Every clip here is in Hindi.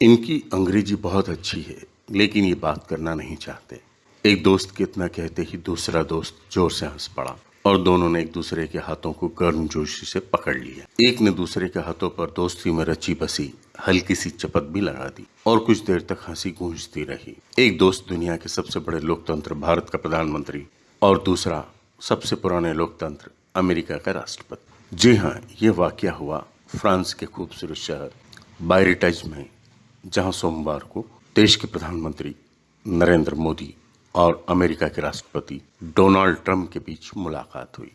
इनकी अंग्रेज़ी बहुत अच्छी है, लेकिन ये बात करना नहीं चाहते। एक दोस्त कितना कहते ही दूसरा दोस्त ज़ोर से हंस पड़ा और दोनों ने एक दूसरे के हाथों को गर्मजोशी से पकड़ लिया। एक ने दूसरे के हाथों पर दोस्ती में रची बसी, हल्की सी चपत भी लगा दी और कुछ देर तक हँसी गूंजती रही। एक दोस्त दुनिया के सबसे बड़े लोकतंत्र, भारत का प्रधानमंत्री और दूसरा सबसे पुराने लोकतंत्र, अमेरिका का राष्ट्रपति। जी हाँ ये वाक्य हुआ फ्रांस के खूबसूरत शहर बायरिटाइज में। जहाँ सोमवार को देश के प्रधानमंत्री नरेंद्र मोदी और अमेरिका के राष्ट्रपति डोनाल्ड ट्रंप के बीच मुलाकात हुई।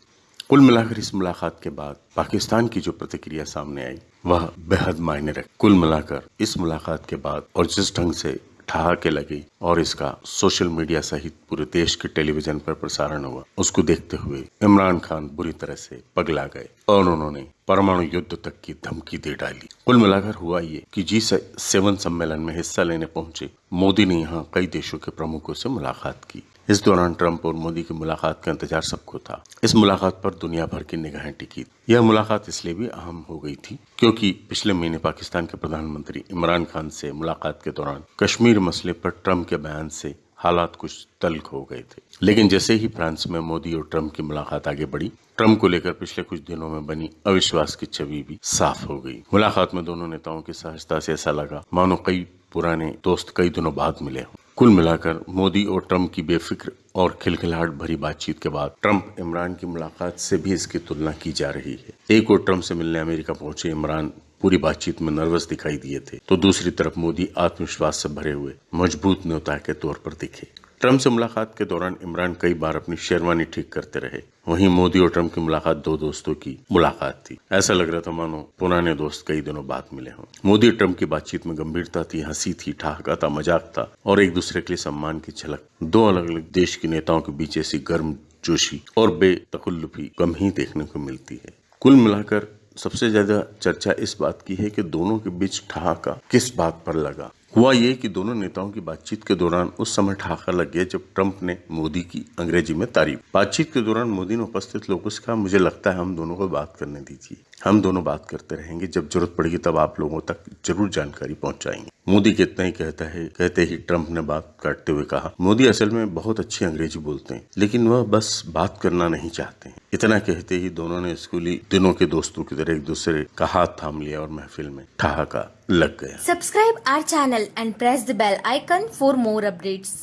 कुल मिलाकर इस मुलाकात के बाद पाकिस्तान की जो प्रतिक्रिया सामने आई, वह बेहद मायने रख, कुल मिलाकर इस मुलाकात के बाद और जिस ढंग से ठहाके लगे और इसका सोशल मीडिया सहित पूरे देश के टेलीविज़न पर प्रसारण हुआ, उसको देखते हुए इमरान खान बुरी तरह से पगला गए और उन्होंने परमाणु युद्ध तक की धमकी दे डाली। कुल मिलाकर हुआ ये कि जी सेवन सम्मेलन में हिस्सा लेने पहुँचे, मोदी ने यहाँ कई देशों के प्रमुखों से मुलाकात की। इस दौरान ट्रंप और मोदी की मुलाकात का इंतज़ार सबको था। इस मुलाकात पर दुनिया भर की निगाहें टिकी। यह मुलाकात इसलिए भी अहम हो गई थी क्योंकि पिछले महीने पाकिस्तान के प्रधानमंत्री इमरान खान से मुलाकात के दौरान कश्मीर मसले पर ट्रंप के बयान से हालात कुछ तल्ख हो गए थे। लेकिन जैसे ही फ्रांस में मोदी और ट्रंप की मुलाकात आगे बढ़ी, ट्रंप को लेकर पिछले कुछ दिनों में बनी अविश्वास की छवि भी साफ़ हो गई। मुलाकात में दोनों नेताओं की सहजता से ऐसा लगा, मानो कई पुराने दोस्त कई दिनों बाद मिले हों। कुल मिलाकर मोदी और ट्रंप की बेफिक्र और खिलखिलाहट भरी बातचीत के बाद ट्रंप इमरान की मुलाकात से भी इसकी तुलना की जा रही है। एक और ट्रंप से मिलने अमेरिका पहुँचे इमरान पूरी बातचीत में नर्वस दिखाई दिए थे। तो दूसरी तरफ़ मोदी आत्मविश्वास से भरे हुए, मज़बूत न्योता के तौर पर दिखे। ट्रंप से मुलाकात के दौरान इमरान कई बार अपनी शेरवानी ठीक करते रहे। वहीं मोदी और ट्रंप की मुलाकात दो दोस्तों की मुलाकात थी। ऐसा लग रहा था मानो पुराने दोस्त कई दिनों बाद मिले हों। मोदी और ट्रंप की बातचीत में गंभीरता थी, हँसी थी ठहाका था मज़ाक था और एक दूसरे के लिए सम्मान की झलक। दो अलग अलग देश के नेताओं के बीच ऐसी गर्म जोशी और बेतकुल्लुफी कम ही देखने को मिलती है। कुल मिलाकर सबसे ज़्यादा चर्चा इस बात की है कि दोनों के बीच ठहाका किस बात पर लगा। हुआ ये कि दोनों नेताओं की बातचीत के दौरान उस समय ठहाका लग गया जब ट्रंप ने मोदी की अंग्रेज़ी में तारीफ़। बातचीत के दौरान मोदी ने उपस्थित लोगों से कहा, मुझे लगता है हम दोनों को बात करने दीजिए। हम दोनों बात करते रहेंगे। जब ज़रूरत पड़ेगी तब आप लोगों तक ज़रूर जानकारी पहुंचाएँगे। मोदी कितना ही कहता है, कहते ही ट्रंप ने बात काटते हुए कहा, मोदी असल में बहुत अच्छी अंग्रेज़ी बोलते हैं, लेकिन वह बस बात करना नहीं चाहते हैं इतना कहते ही दोनों ने स्कूली दिनों के दोस्तों की तरह एक दूसरे का हाथ थाम लिया और महफिल में ठहाका लग गया subscribe our channel and press the bell icon for more updates.